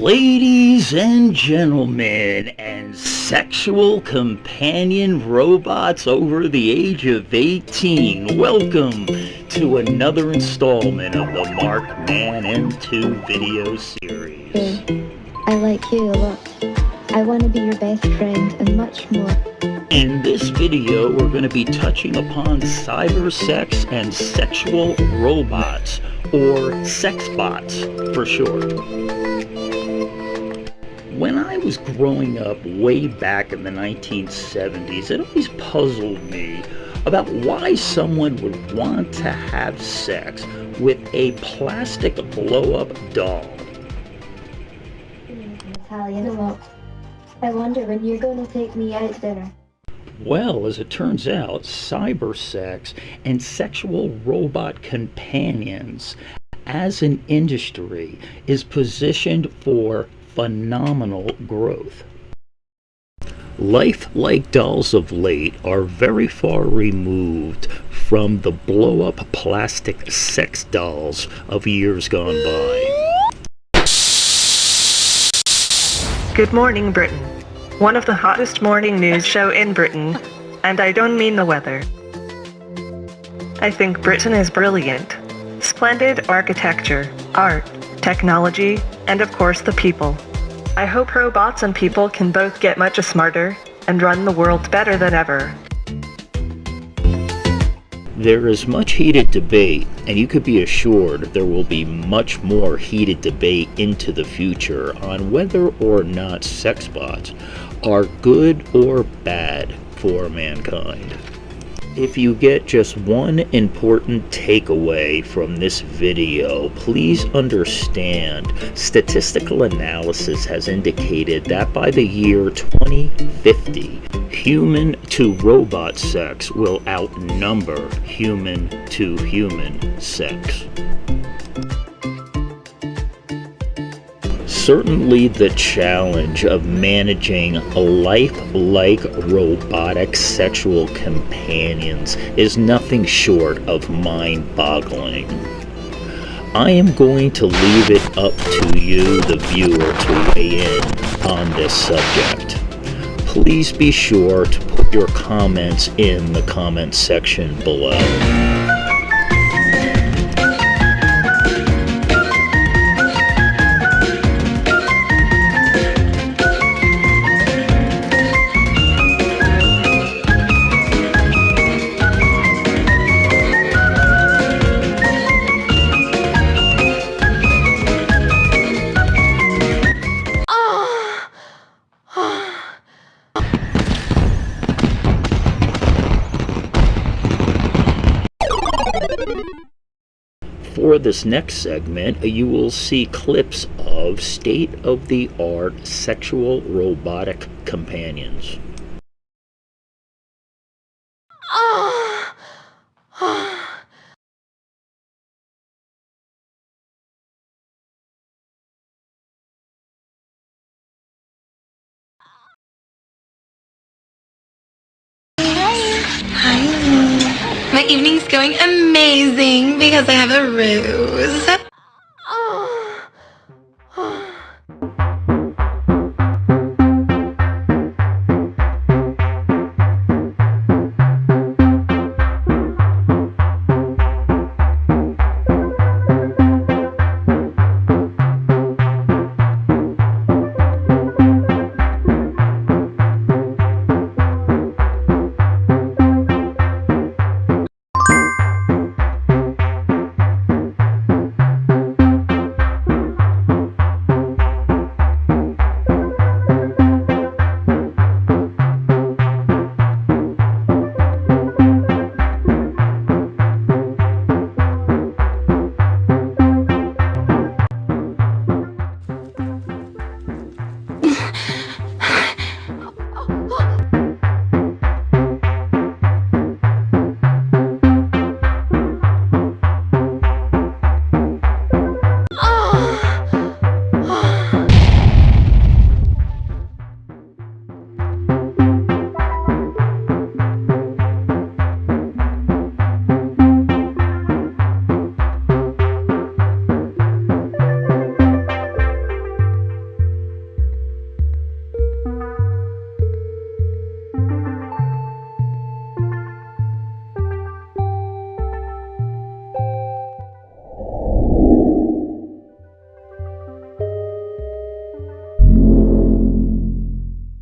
Ladies and gentlemen, and sexual companion robots over the age of 18, welcome to another installment of the Mark Man M2 video series. I like you a lot. I want to be your best friend and much more. In this video, we're going to be touching upon cyber sex and sexual robots, or sex bots for short. Was growing up way back in the 1970s, it always puzzled me about why someone would want to have sex with a plastic blow-up doll. Italian a. I wonder when you're going to take me out to dinner. Well, as it turns out, cyber sex and sexual robot companions as an industry is positioned for phenomenal growth. Life-like dolls of late are very far removed from the blow-up plastic sex dolls of years gone by. Good morning, Britain. One of the hottest morning news show in Britain, and I don't mean the weather. I think Britain is brilliant. Splendid architecture, art, technology, and of course the people. I hope robots and people can both get much smarter and run the world better than ever. There is much heated debate, and you could be assured there will be much more heated debate into the future on whether or not sex bots are good or bad for mankind. If you get just one important takeaway from this video, please understand statistical analysis has indicated that by the year 2050, human to robot sex will outnumber human to human sex. Certainly the challenge of managing lifelike robotic sexual companions is nothing short of mind-boggling. I am going to leave it up to you, the viewer, to weigh in on this subject. Please be sure to put your comments in the comment section below. For this next segment, you will see clips of state-of-the-art sexual robotic companions. My evening's going amazing because I have a rose.